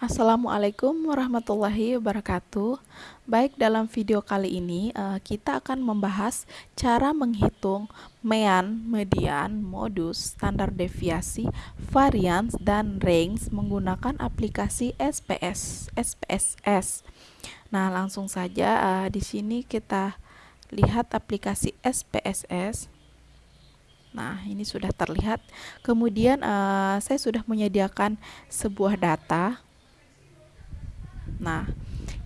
Assalamualaikum warahmatullahi wabarakatuh. Baik, dalam video kali ini uh, kita akan membahas cara menghitung mean, median, modus, standar deviasi, varians, dan range menggunakan aplikasi SPS, SPSS. Nah, langsung saja uh, di sini kita lihat aplikasi SPSS. Nah, ini sudah terlihat. Kemudian uh, saya sudah menyediakan sebuah data Nah,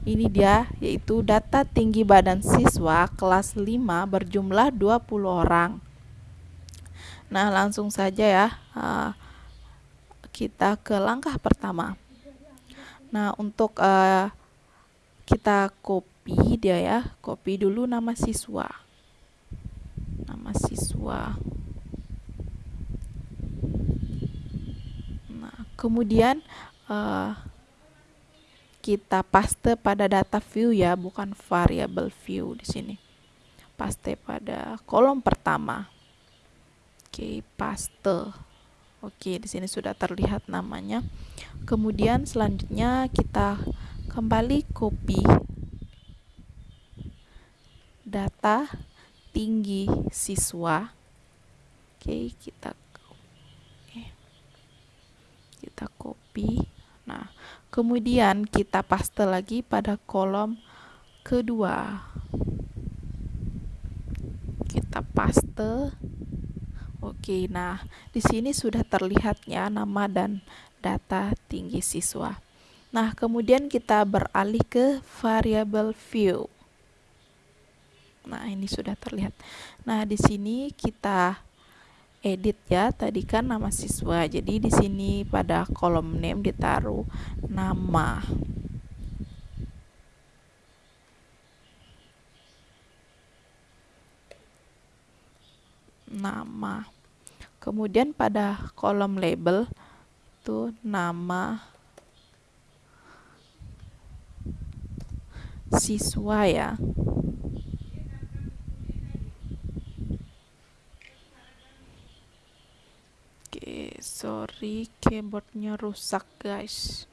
ini dia yaitu data tinggi badan siswa kelas 5 berjumlah 20 orang. Nah, langsung saja ya. Uh, kita ke langkah pertama. Nah, untuk uh, kita copy dia ya. Copy dulu nama siswa. Nama siswa. Nah, kemudian uh, kita paste pada data view ya, bukan variable view di sini. Paste pada kolom pertama. Oke, paste. Oke, di sini sudah terlihat namanya. Kemudian selanjutnya kita kembali copy data tinggi siswa. Oke, kita copy Nah, kemudian kita paste lagi pada kolom kedua. Kita paste. Oke, nah di sini sudah terlihatnya nama dan data tinggi siswa. Nah, kemudian kita beralih ke variable view. Nah, ini sudah terlihat. Nah, di sini kita edit ya tadi kan nama siswa. Jadi di sini pada kolom name ditaruh nama. Nama. Kemudian pada kolom label itu nama siswa ya sorry keyboardnya rusak guys.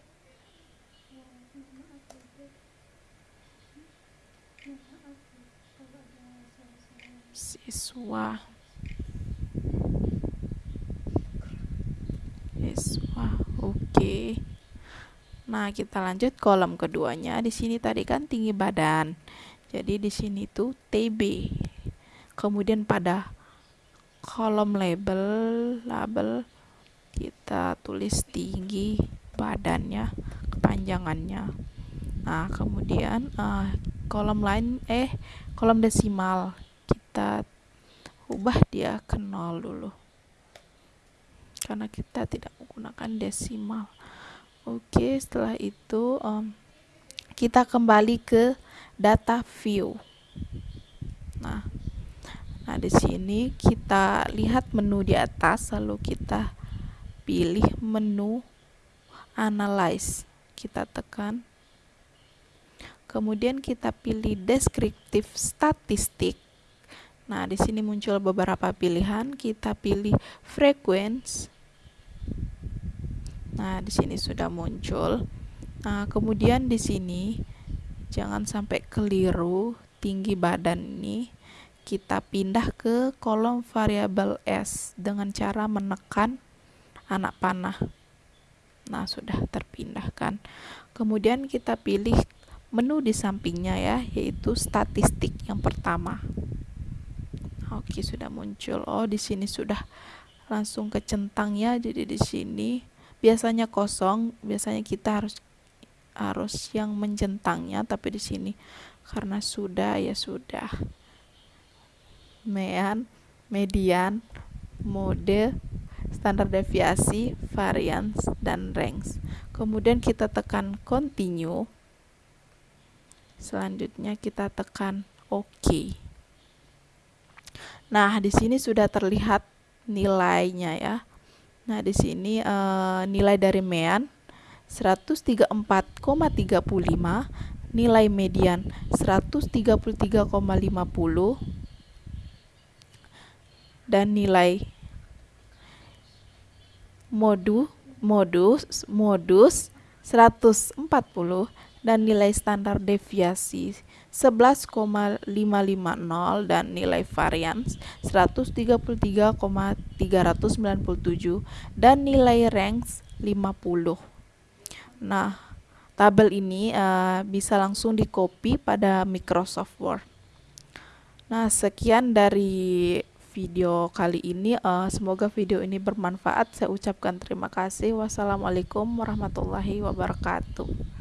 Siswa. Siswa oke. Okay. nah kita lanjut kolom keduanya. Di sini tadi kan tinggi badan. Jadi di sini tuh TB kemudian pada kolom label label kita tulis tinggi badannya kepanjangannya. Nah kemudian uh, kolom lain eh kolom desimal. Kita ubah dia ke nol dulu. Karena kita tidak menggunakan desimal. Oke setelah itu um, kita kembali ke data view. Nah nah di sini kita lihat menu di atas lalu kita pilih menu analyze kita tekan. Kemudian kita pilih deskriptif statistik. Nah di sini muncul beberapa pilihan. Kita pilih frequency. Nah di sini sudah muncul. Nah kemudian di sini jangan sampai keliru tinggi badan ini kita pindah ke kolom variabel S dengan cara menekan anak panah. Nah, sudah terpindahkan. Kemudian kita pilih menu di sampingnya ya, yaitu statistik yang pertama. Oke, sudah muncul. Oh, di sini sudah langsung ke centangnya. Jadi di sini biasanya kosong, biasanya kita harus harus yang mencentangnya, tapi di sini karena sudah ya sudah. Mean, median, mode, standar deviasi, variance, dan range. Kemudian kita tekan continue. Selanjutnya kita tekan OK. Nah, di sini sudah terlihat nilainya ya. Nah, di sini e, nilai dari mean 134,35, nilai median 133,50 dan nilai modu modus modus 140 dan nilai standar deviasi 11,550 dan nilai varians 133,397 dan nilai ranks 50. Nah, tabel ini uh, bisa langsung di copy pada Microsoft Word. Nah, sekian dari video kali ini. Uh, semoga video ini bermanfaat. Saya ucapkan terima kasih. Wassalamualaikum warahmatullahi wabarakatuh.